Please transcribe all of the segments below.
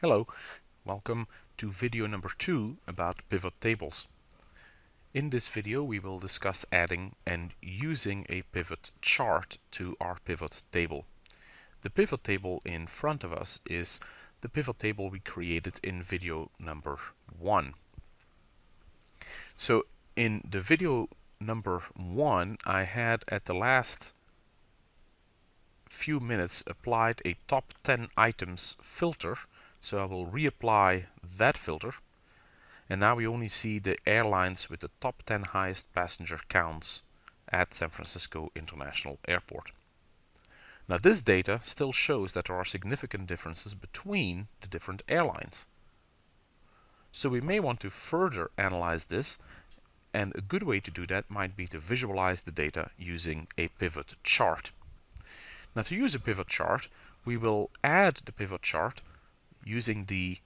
Hello, welcome to video number two about pivot tables. In this video we will discuss adding and using a pivot chart to our pivot table. The pivot table in front of us is the pivot table we created in video number one. So in the video number one I had at the last few minutes applied a top 10 items filter so I will reapply that filter. And now we only see the airlines with the top 10 highest passenger counts at San Francisco International Airport. Now this data still shows that there are significant differences between the different airlines. So we may want to further analyze this and a good way to do that might be to visualize the data using a pivot chart. Now to use a pivot chart, we will add the pivot chart using the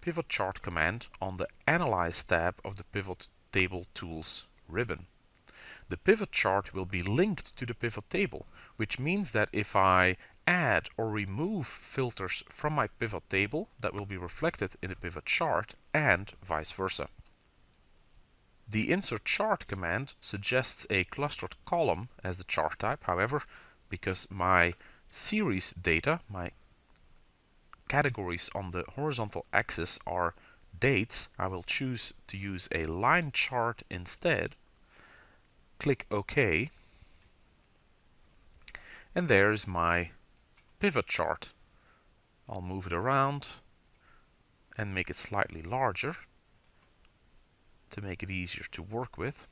pivot chart command on the Analyze tab of the Pivot Table Tools ribbon. The pivot chart will be linked to the pivot table, which means that if I add or remove filters from my pivot table, that will be reflected in the pivot chart and vice versa. The insert chart command suggests a clustered column as the chart type. However, because my series data, my categories on the horizontal axis are dates, I will choose to use a line chart instead. Click OK. And there's my pivot chart. I'll move it around and make it slightly larger to make it easier to work with.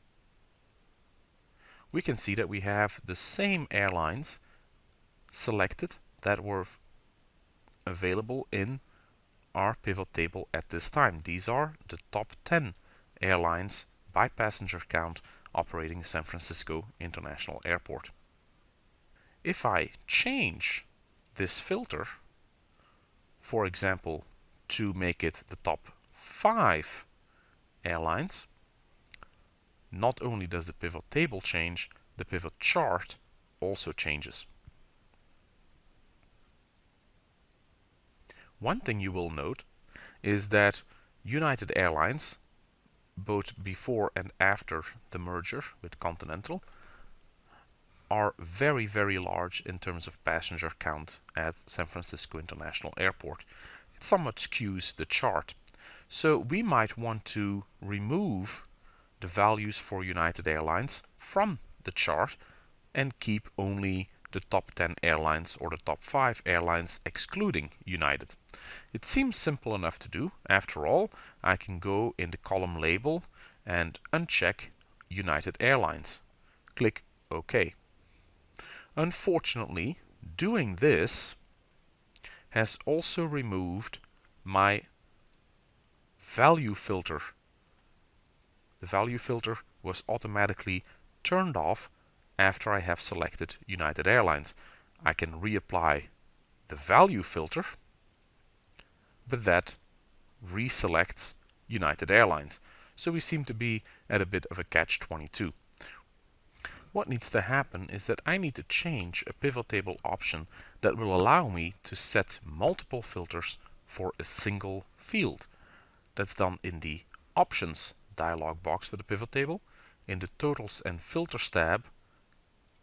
We can see that we have the same airlines selected that were available in our pivot table at this time. These are the top 10 airlines by passenger count operating San Francisco International Airport. If I change this filter, for example, to make it the top 5 airlines, not only does the pivot table change, the pivot chart also changes. One thing you will note is that United Airlines, both before and after the merger with Continental, are very, very large in terms of passenger count at San Francisco International Airport. It somewhat skews the chart. So we might want to remove the values for United Airlines from the chart and keep only the top 10 airlines or the top 5 airlines excluding United. It seems simple enough to do. After all, I can go in the column label and uncheck United Airlines. Click OK. Unfortunately, doing this has also removed my value filter. The value filter was automatically turned off after I have selected United Airlines. I can reapply the value filter, but that reselects United Airlines. So we seem to be at a bit of a catch-22. What needs to happen is that I need to change a pivot table option that will allow me to set multiple filters for a single field. That's done in the Options dialog box for the pivot table, in the Totals and Filters tab,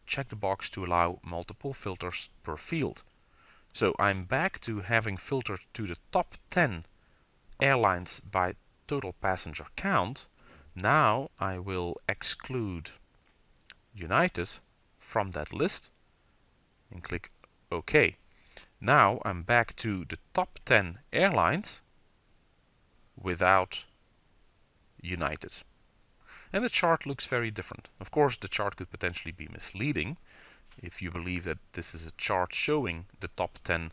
check the box to allow multiple filters per field. So I'm back to having filtered to the top 10 airlines by total passenger count. Now I will exclude United from that list and click OK. Now I'm back to the top 10 airlines without United. And the chart looks very different. Of course, the chart could potentially be misleading if you believe that this is a chart showing the top 10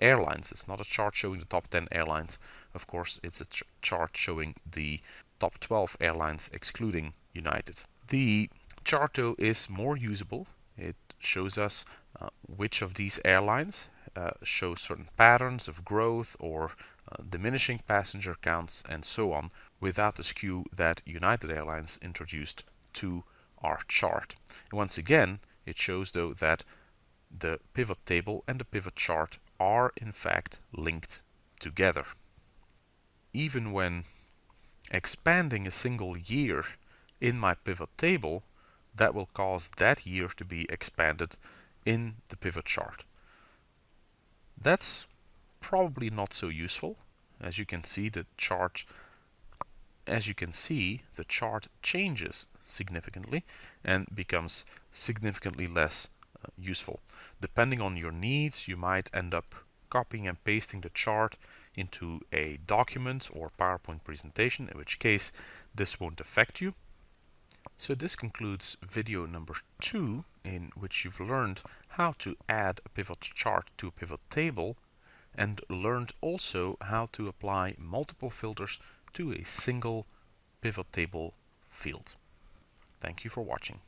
airlines. It's not a chart showing the top 10 airlines. Of course, it's a ch chart showing the top 12 airlines excluding United. The chart though is more usable. It shows us uh, which of these airlines uh, show certain patterns of growth or diminishing passenger counts and so on without the skew that United Airlines introduced to our chart. And once again, it shows though that the pivot table and the pivot chart are in fact linked together. even when expanding a single year in my pivot table, that will cause that year to be expanded in the pivot chart. That's probably not so useful. As you can see, the chart as you can see, the chart changes significantly and becomes significantly less uh, useful. Depending on your needs, you might end up copying and pasting the chart into a document or PowerPoint presentation, in which case this won't affect you. So this concludes video number two, in which you've learned how to add a pivot chart to a pivot table and learned also how to apply multiple filters to a single pivot table field. Thank you for watching.